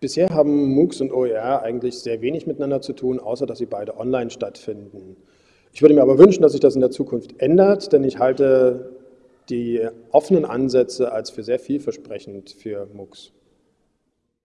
Bisher haben MOOCs und OER eigentlich sehr wenig miteinander zu tun, außer dass sie beide online stattfinden. Ich würde mir aber wünschen, dass sich das in der Zukunft ändert, denn ich halte die offenen Ansätze als für sehr vielversprechend für MOOCs.